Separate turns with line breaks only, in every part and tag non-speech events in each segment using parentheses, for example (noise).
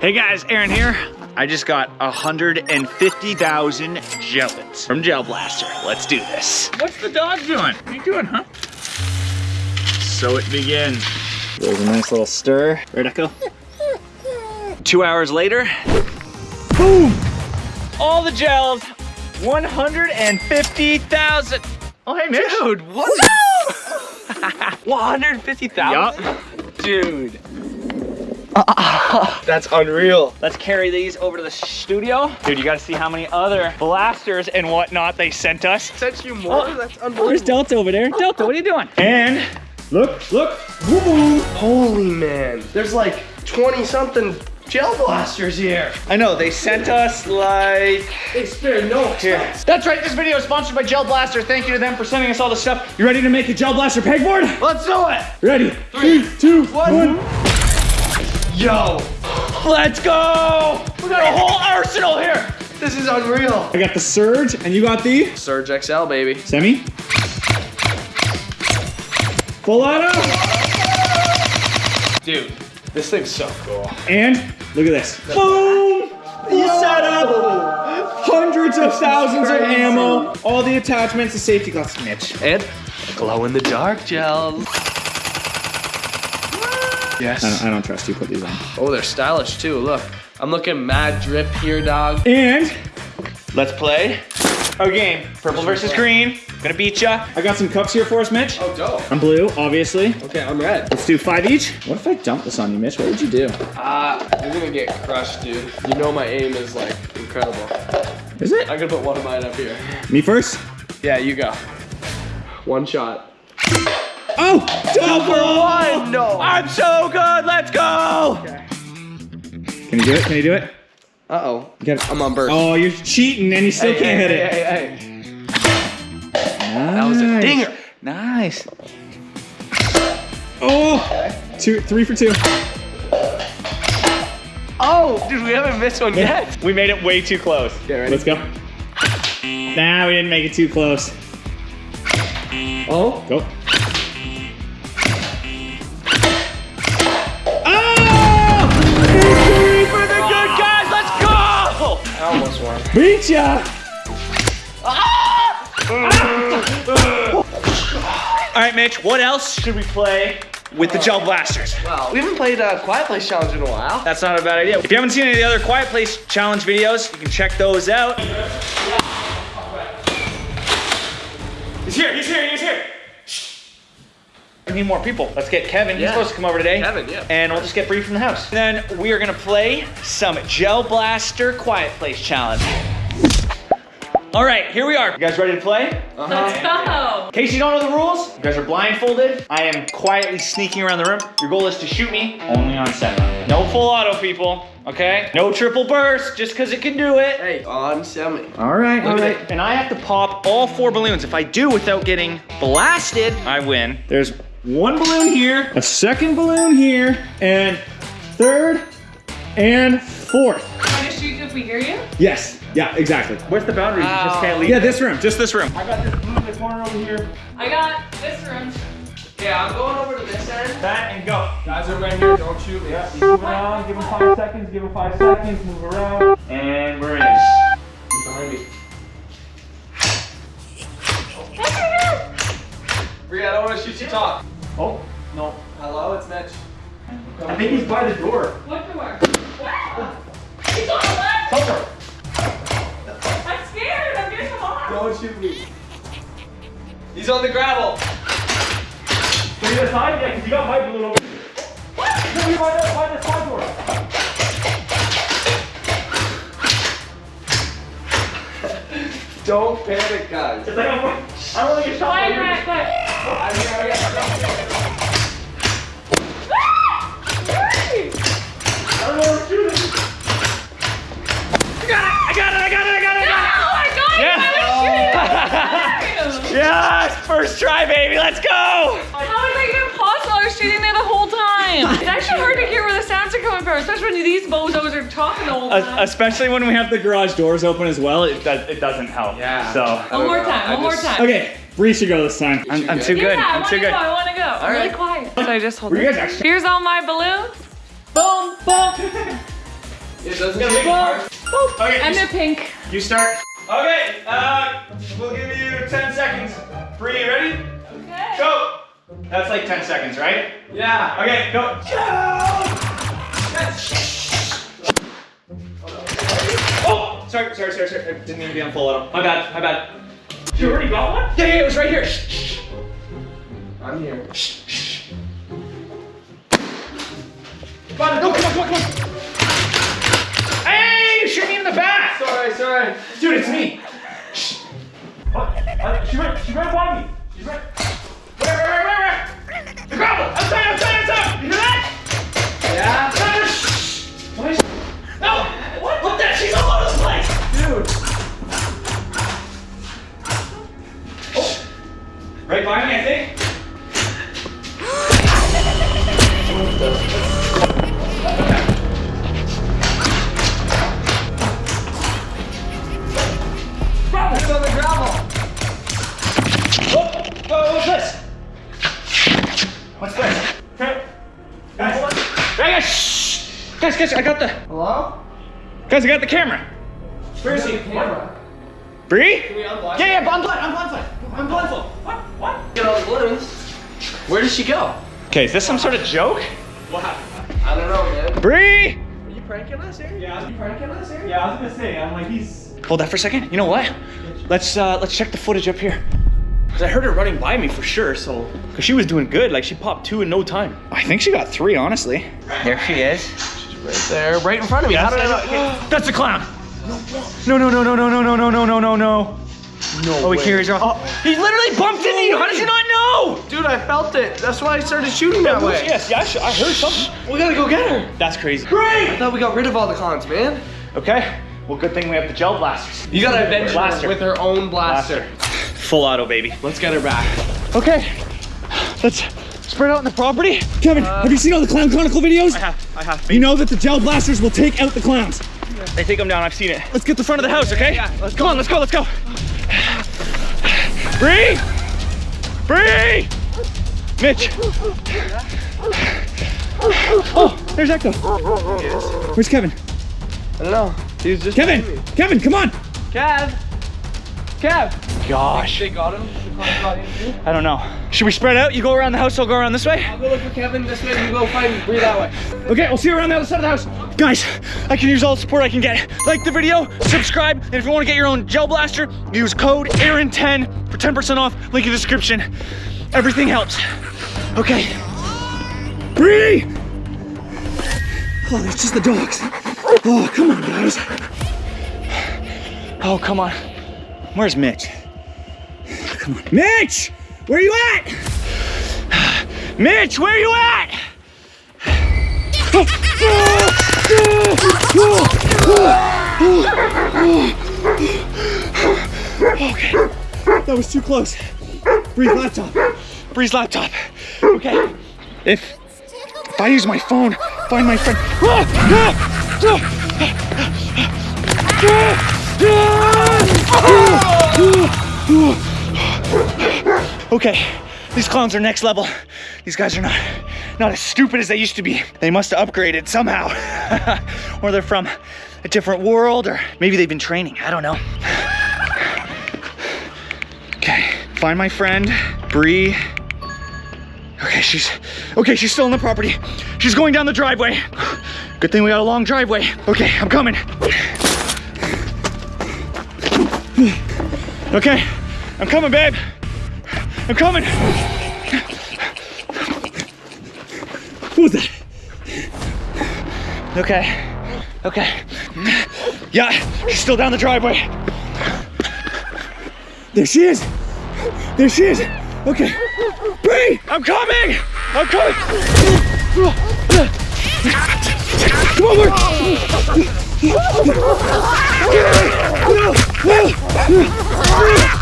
Hey guys, Aaron here. I just got 150,000 gellets from Gel Blaster. Let's do this. What's the dog doing? What are you doing, huh? So it begins. There's a nice little stir. Right, Echo? Two hours later, boom! All the gels, 150,000. Oh, hey, Mitch.
Dude, what? 150,000? (laughs)
Yup. Dude.
That's unreal.
Let's carry these over to the studio. Dude, you gotta see how many other blasters and whatnot they sent us.
Sent you more? Oh, That's
Where's
unbelievable.
Delta over there? Delta, what are you doing? And look, look, woo woo.
Holy man. There's like 20 something gel blasters here.
I know, they sent us like...
They spare no
Here.
expense.
That's right, this video is sponsored by Gel Blaster. Thank you to them for sending us all the stuff. You ready to make a Gel Blaster pegboard?
Let's do it.
Ready? Three, two,
one. Yo,
Let's go! We got a whole arsenal here.
this is unreal.
I got the Surge, and you got the
Surge XL, baby.
Semi. Full auto.
Dude, this thing's so cool.
And look at this. Boom! Full setup. Hundreds of thousands of ammo. All the attachments, the safety gloves, Mitch.
And glow in the dark gels. Yes.
I don't, I don't trust you. Put these on.
Oh, they're stylish too. Look, I'm looking mad drip here, dog.
And let's play a game. Purple versus green. Gonna beat ya. I got some cups here for us, Mitch.
Oh, dope.
I'm blue, obviously.
Okay, I'm red.
Let's do five each. What if I dump this on you, Mitch? What would you do?
Ah, you're gonna get crushed, dude. You know my aim is like incredible.
Is it?
I'm gonna put one of mine up here.
Me first?
Yeah, you go. One shot.
Oh! Double!
one! No!
I'm so good! Let's go! Can you do it? Can you do it?
Uh-oh.
You gotta-
I'm on burst.
Oh, you're cheating and you still
Hey,
can't
hey,
hit it.
Hey, hey, hey.
That
was a dinger.
Nice. Oh, two, three for two.
Oh, dude, we haven't missed one yet.
We made it way too close.
Okay, ready?
Let's go. Nah, we didn't make it too close.
Oh,
Go. Beat ya! All right, Mitch. What else should we play with the gel blasters?
Wow, we haven't played a Quiet Place Challenge in a while.
That's not a bad idea. If you haven't seen any of the other Quiet Place Challenge videos, you can check those out. He's here, he's here, he's here. Shh. We need more people. Let's get Kevin. He's supposed to come over today.
Kevin, yeah.
And we'll just get Bree from the house. Then we are gonna play some Gel Blaster Quiet Place Challenge. All right, here we are. You guys ready to play? Uh-huh.
Let's go.
In case you don't know the rules, you guys are blindfolded. I am quietly sneaking around the room. Your goal is to shoot me only on center. No full auto, people. Okay? No triple burst, just because it can do it.
Hey, on semi.
All right, all
Look at
right. And I have to pop all four balloons. If I do without getting blasted, I win. There's one balloon here, a second balloon here, and third and fourth.
Want to shoot if we hear you?
Yes. Yeah, exactly. Where's the boundary? You just can't oh. leave. Yeah, this room. Just this room. I got this blue in the corner over here.
I got this room.
Yeah, I'm going over to this end.
That and go.
Guys are right here, don't shoot me.
Yeah, move around, give him five seconds, give him five seconds, move around, and we're in.
Behind me. Bria, I don't want to shoot you talk.
Oh, no.
Hello, it's Mitch.
I think he's by the door.
What door? He's on the left.
Help
I'm scared. I'm getting him off.
Don't shoot me. He's on the gravel.
Can you decide? Yeah, because you got my balloon over. No, you're by the, by the side door.
Don't panic, guys.
It's like I'm, I don't want to get shot.
Fine,
by you.
right, but.
I'm here, I'm here.
I don't know where to shoot it. I got it! I got it! I got it! I! I got it!
Oh my god!
Yeah.
I was shooting. Oh.
Yes! First try, baby! Let's go!
How is that even possible? I was shooting there the whole time. (laughs) It's actually hard to hear where the sounds are coming from, especially when these bozos are talking the whole time.
Especially when we have the garage doors open as well, it, does, it doesn't help.
Yeah.
So.
one more
know,
time.
I
One more time.
Okay, Bree should go this time. I'm, I'm too good.
Yeah, I
I'm
want
too
to
good.
go. I want to go. I'm really
right.
quiet. (laughs) So I just hold
Were you guys actually?
Here's all my balloons. Boom, boom.
it doesn't
Gotta
she?
make it hard. Okay,
And
you,
they're pink.
you start. Okay, uh, we'll give you 10 seconds. Bree, you ready?
Okay.
Go! That's like 10 seconds, right?
Yeah.
Okay, go. go. Oh, sorry, sorry, sorry, sorry. I didn't mean to be on full auto. My bad, my bad. You already got one? Yeah, yeah, it was right here. Shh, shh.
I'm here.
Come on, no, come on, come on, come on. Hey, you shoot me in the back.
Sorry, sorry.
Dude, it's me. Shh. Oh, uh, she ran, she ran upon me. She's right. Guys, guys, I got the,
Hello?
guys, I got the camera. Where is he?
Camera.
Bree?
Can we unblind?
Yeah, yeah, I'm blind, I'm blindfold. I'm blindfold. What? What?
Get all the balloons. Where did she go?
Okay, is this some sort of joke? What happened?
I don't know, man.
Bree!
Are you pranking us here?
Yeah.
Are you pranking us here?
Yeah, I was gonna say, I'm like, he's.
Hold that for a second. You know what? Let's uh let's check the footage up here.
Cause I heard her running by me for sure, so.
Cause she was doing good. Like she popped two in no time. I think she got three, honestly. There she is.
Right there, right in front of me. How did I not?
That's a clown. No, no, no, no, no, no, no, no, no, no, no, no.
No
Oh, he carries her. Oh, he literally bumped into you. How does he not know?
Dude, I felt it. That's why I started shooting that way.
Yes, yeah, I I heard something.
We gotta go get her.
That's crazy. Great.
I thought we got rid of all the cons, man.
Okay. Well, good thing we have the gel blasters.
You gotta avenge
Blaster.
her with her own blaster.
Full auto, baby.
Let's get her back.
Okay. Let's spread out on the property. Kevin, uh, have you seen all the Clown Chronicle videos?
I have, I have.
You know that the gel blasters will take out the clowns.
They take them down, I've seen it.
Let's get the front of the house, okay?
Yeah, let's
Come on, let's go, let's go. Bree! Bree! Mitch! Oh, there's Echo. Where's Kevin?
I don't know. He was just
Kevin! Kevin, come on!
Kev. Kev.
Gosh,
They got him. The cons got him too.
I don't know. Should we spread out? You go around the house, I'll go around this way?
I'll go look for Kevin this way. You go find Bree that way.
Okay, we'll see you around the other side of the house. Guys, I can use all the support I can get. Like the video, subscribe, and if you want to get your own gel blaster, use code AARON10 for 10% off. Link in the description. Everything helps. Okay. Bree! Oh, it's just the dogs. Oh, come on, guys. Oh, come on. Where's Mitch? Come on. Mitch! Where are you at? Mitch, where are you at? Okay, that was too close. Bree's laptop. Bree's laptop. Okay, if if I use my phone, find my friend. Okay, these clowns are next level. These guys are not not as stupid as they used to be. They must have upgraded somehow. (laughs) or they're from a different world, or maybe they've been training. I don't know. Okay, find my friend, Bree. Okay, she's okay, she's still in the property. She's going down the driveway. Good thing we got a long driveway. Okay, I'm coming. Okay, I'm coming, babe. I'm coming. What was that? Okay, okay. Yeah, she's still down the driveway. There she is. There she is. Okay. Bree, I'm coming. I'm coming. Come on, Mark. What?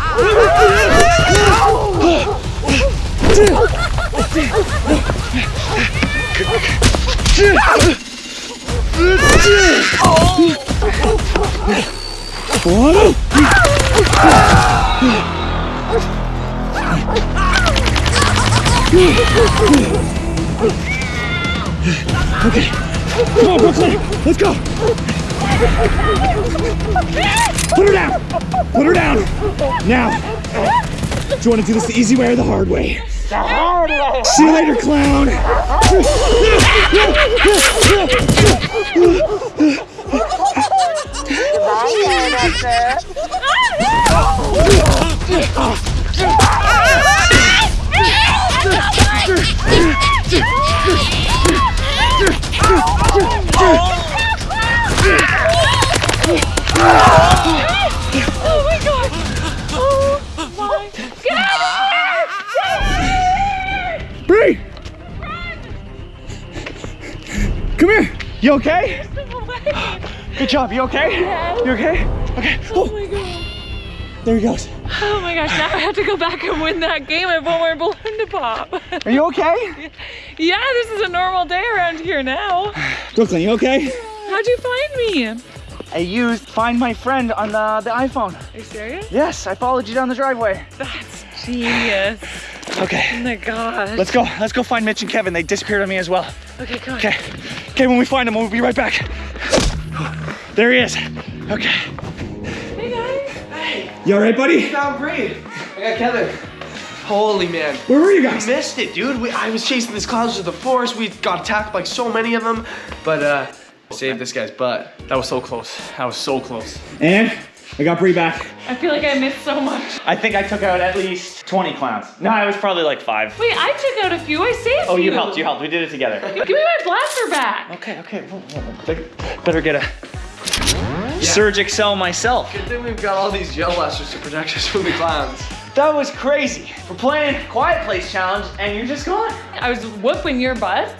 Okay, Come on, Brooklyn. Let's go. Put her down. Put her down. Now. Do you want to do this the easy way or the hard way? The hard way. See you later, clown. You okay? (laughs) Good job. You okay?
Yeah.
You okay? Okay.
Oh
Oh,
my god.
there he goes.
Oh my gosh, now I have to go back and win that game. I have one more balloon to pop.
Are you okay? (laughs)
yeah, this is a normal day around here now. (sighs)
Brooklyn, you okay?
How'd you find me?
I used Find My Friend on the, the iPhone.
Are you serious?
Yes, I followed you down the driveway.
That's genius.
Okay.
Oh my gosh.
Let's go. Let's go find Mitch and Kevin. They disappeared on me as well.
Okay, come on.
Okay. Okay, when we find him, we'll be right back. There he is. Okay.
Hey guys. Hey.
You all right, buddy?
Found Bree. I got Kevin. Holy man.
Where were you guys?
Missed it, dude. We, I was chasing these clouds to the forest. We got attacked by so many of them, but uh, saved this guy's butt.
That was so close. That was so close.
And I got Bree back.
I feel like I missed so much.
I think I took out at least 20 clowns. No, I was probably like five.
Wait, I took out a few. I saved
Oh, you helped. You helped. We did it together.
Give me my blaster back.
Okay, okay. Whoa. Better- Better get a Surge XL myself.
Good thing we've got all these gel blasters to protect us from the clowns.
That was crazy. We're playing Quiet Place Challenge and you're just gone.
I was whooping your butt,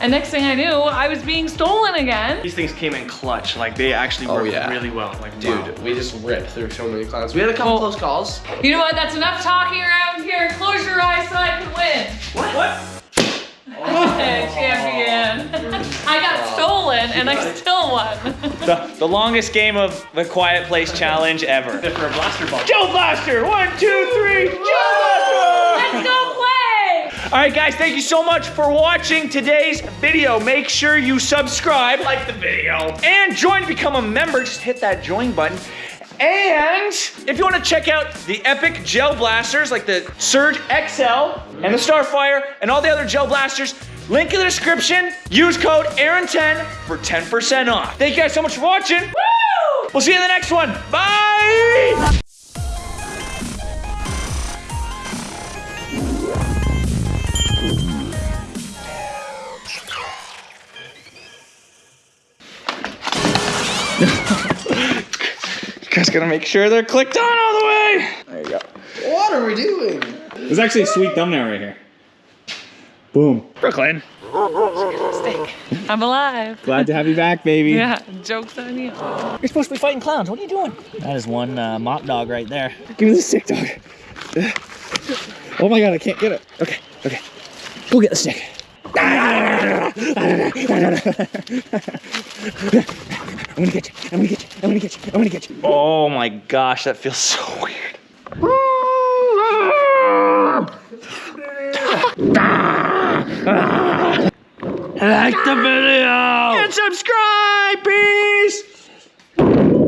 and next thing I knew, I was being stolen again.
These things came in clutch. Like they actually
Oh,
worked
yeah.
really well. Like
Dude,
wow.
we just ripped through so many clowns. We had a couple
Oh.
close calls.
You know what? That's enough talking around here. Close your eyes so I can win.
What? (laughs) What?
Champion. (laughs) I got stolen and I still won.
The, the longest game of the Quiet Place Challenge ever.
for a blaster ball.
Gel Blaster! One, two, three, Gel Blaster!
Let's go play.
All right, guys, thank you so much for watching today's video. Make sure you subscribe, like the video, and join to become a member. Just hit that join button. And if you want to check out the epic gel blasters like the Surge XL and the Starfire and all the other gel blasters, link in the description. Use code Aaron10 for 10% off. Thank you guys so much for watching.
Woo!
We'll see you in the next one. Bye! You (laughs) guys gotta make sure they're clicked on all the way. There you go.
What are we doing?
There's actually a sweet thumbnail right here. Boom. Brooklyn.
I'm alive.
Glad to have you back, baby.
Yeah, joke's on you.
You're supposed to be fighting clowns. What are you doing? That is one uh, mop dog right there. Give me the stick, dog. (laughs) Oh my god, I can't get it. Okay, okay. Go get the stick. I'm gonna get you. I'm gonna get you. I'm gonna get you. I'm gonna get you. Oh my gosh, that feels so weird. like the video and subscribe, peace.